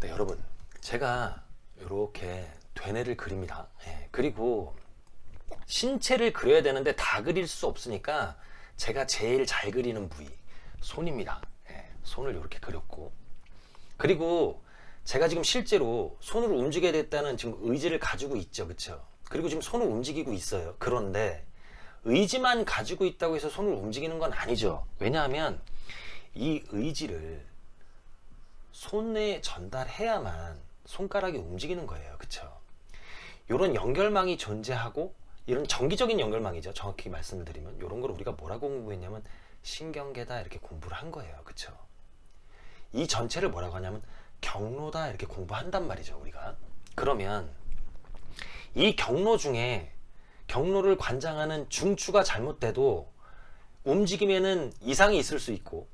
네, 여러분 제가 이렇게 되뇌를 그립니다. 예, 그리고 신체를 그려야 되는데 다 그릴 수 없으니까 제가 제일 잘 그리는 부위 손입니다. 예, 손을 이렇게 그렸고 그리고 제가 지금 실제로 손으로 움직여야 됐다는 지금 의지를 가지고 있죠. 그쵸? 그리고 지금 손을 움직이고 있어요. 그런데 의지만 가지고 있다고 해서 손을 움직이는 건 아니죠. 왜냐하면 이 의지를 손에 전달해야만 손가락이 움직이는 거예요. 그쵸? 이런 연결망이 존재하고 이런 정기적인 연결망이죠. 정확히 말씀을 드리면 이런 걸 우리가 뭐라고 공부했냐면 신경계다 이렇게 공부를 한 거예요. 그쵸? 이 전체를 뭐라고 하냐면 경로다 이렇게 공부한단 말이죠. 우리가. 그러면 이 경로 중에 경로를 관장하는 중추가 잘못돼도 움직임에는 이상이 있을 수 있고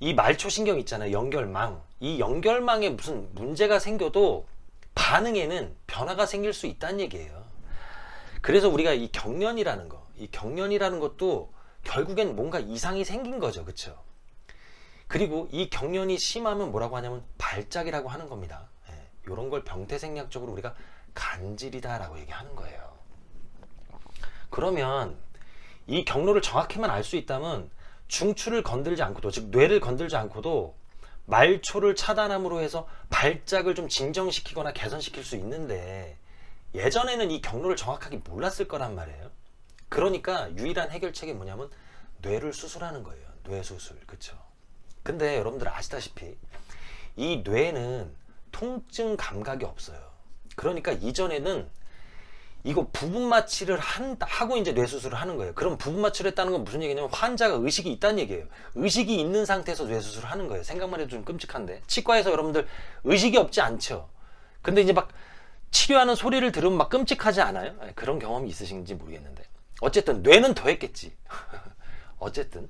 이 말초신경 있잖아요. 연결망. 이 연결망에 무슨 문제가 생겨도 반응에는 변화가 생길 수 있다는 얘기예요. 그래서 우리가 이 경련이라는 거, 이 경련이라는 것도 결국엔 뭔가 이상이 생긴 거죠. 그쵸? 그리고 이 경련이 심하면 뭐라고 하냐면 발작이라고 하는 겁니다. 예, 이런 걸 병태생략적으로 우리가 간질이다 라고 얘기하는 거예요. 그러면 이 경로를 정확히만 알 수 있다면 중추를 건들지 않고도 즉 뇌를 건들지 않고도 말초를 차단함으로 해서 발작을 좀 진정시키거나 개선시킬 수 있는데 예전에는 이 경로를 정확하게 몰랐을 거란 말이에요. 그러니까 유일한 해결책이 뭐냐면 뇌를 수술하는 거예요. 뇌 수술. 그쵸? 근데 여러분들 아시다시피 이 뇌는 통증 감각이 없어요. 그러니까 이전에는 이거 부분 마취를 한, 하고 이제 뇌수술을 하는 거예요. 그럼 부분 마취를 했다는 건 무슨 얘기냐면 환자가 의식이 있다는 얘기예요. 의식이 있는 상태에서 뇌수술을 하는 거예요. 생각만 해도 좀 끔찍한데. 치과에서 여러분들 의식이 없지 않죠. 근데 이제 막 치료하는 소리를 들으면 막 끔찍하지 않아요? 예, 그런 경험이 있으신지 모르겠는데. 어쨌든 뇌는 더 했겠지. 어쨌든.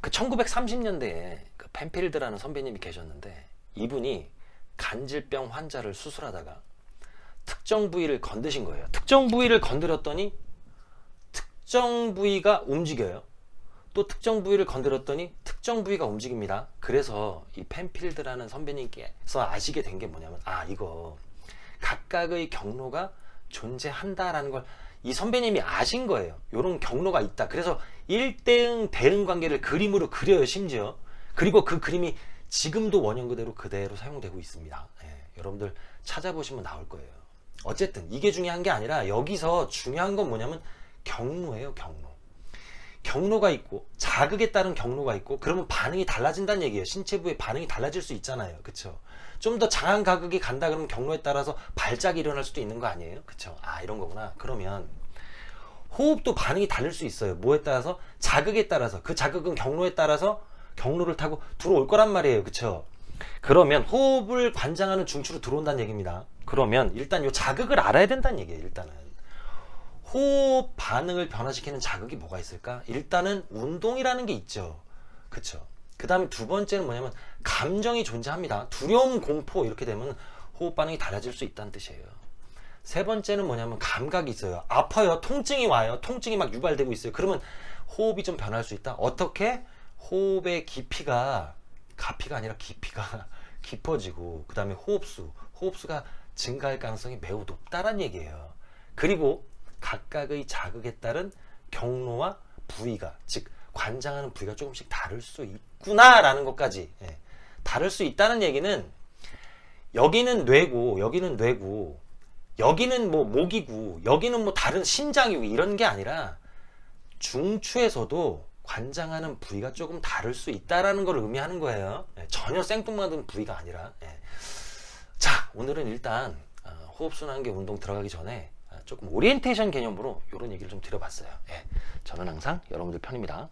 그 1930년대에 그 펜필드라는 선배님이 계셨는데 이분이 간질병 환자를 수술하다가 특정 부위를 건드신 거예요. 특정 부위를 건드렸더니 특정 부위가 움직여요. 또 특정 부위를 건드렸더니 특정 부위가 움직입니다. 그래서 이 펜필드라는 선배님께서 아시게 된 게 뭐냐면 아 이거 각각의 경로가 존재한다라는 걸 이 선배님이 아신 거예요. 이런 경로가 있다. 그래서 1대응 대응 관계를 그림으로 그려요. 심지어. 그리고 그 그림이 지금도 원형 그대로 그대로 사용되고 있습니다. 예, 여러분들 찾아보시면 나올 거예요. 어쨌든 이게 중요한 게 아니라 여기서 중요한 건 뭐냐면 경로예요. 경로. 경로가 있고 자극에 따른 경로가 있고 그러면 반응이 달라진다는 얘기예요. 신체부의 반응이 달라질 수 있잖아요. 그쵸? 좀 더 장한 가극이 간다 그러면 경로에 따라서 발작이 일어날 수도 있는 거 아니에요? 그쵸? 아 이런 거구나. 그러면 호흡도 반응이 다를 수 있어요. 뭐에 따라서? 자극에 따라서. 그 자극은 경로에 따라서 경로를 타고 들어올 거란 말이에요. 그쵸? 그러면 호흡을 관장하는 중추로 들어온다는 얘기입니다. 그러면 일단 이 자극을 알아야 된다는 얘기예요. 일단은. 호흡 반응을 변화시키는 자극이 뭐가 있을까? 일단은 운동이라는 게 있죠. 그쵸? 그 다음에 두 번째는 뭐냐면 감정이 존재합니다. 두려움, 공포 이렇게 되면 호흡 반응이 달라질 수 있다는 뜻이에요. 세 번째는 뭐냐면 감각이 있어요. 아파요. 통증이 와요. 통증이 막 유발되고 있어요. 그러면 호흡이 좀 변할 수 있다. 어떻게? 호흡의 깊이가 가피가 아니라 깊이가 깊어지고 그 다음에 호흡수, 호흡수가 증가할 가능성이 매우 높다란 얘기예요. 그리고 각각의 자극에 따른 경로와 부위가 즉 관장하는 부위가 조금씩 다를 수 있구나라는 것까지 예. 다를 수 있다는 얘기는 여기는 뇌고 여기는 뇌고 여기는 뭐 목이고 여기는 뭐 다른 심장이고 이런 게 아니라 중추에서도 관장하는 부위가 조금 다를 수 있다라는 걸 의미하는 거예요. 예. 전혀 생뚱맞은 부위가 아니라. 예. 자 오늘은 일단 어, 호흡순환계 운동 들어가기 전에 조금 오리엔테이션 개념으로 이런 얘기를 좀 드려봤어요. 예, 저는 항상 여러분들 편입니다.